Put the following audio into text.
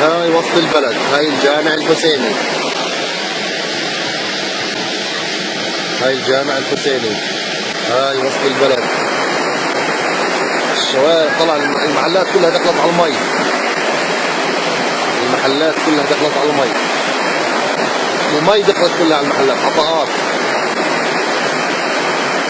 هاي وسط البلد. هاي الجامع الحسيني. هاي الجامع الحسيني. هاي وسط البلد. الشوارع طلع المحلات كلها دخلت على المي. المحلات كلها دخلت على المي. المي دخلت كلها على المحلات. حطاءات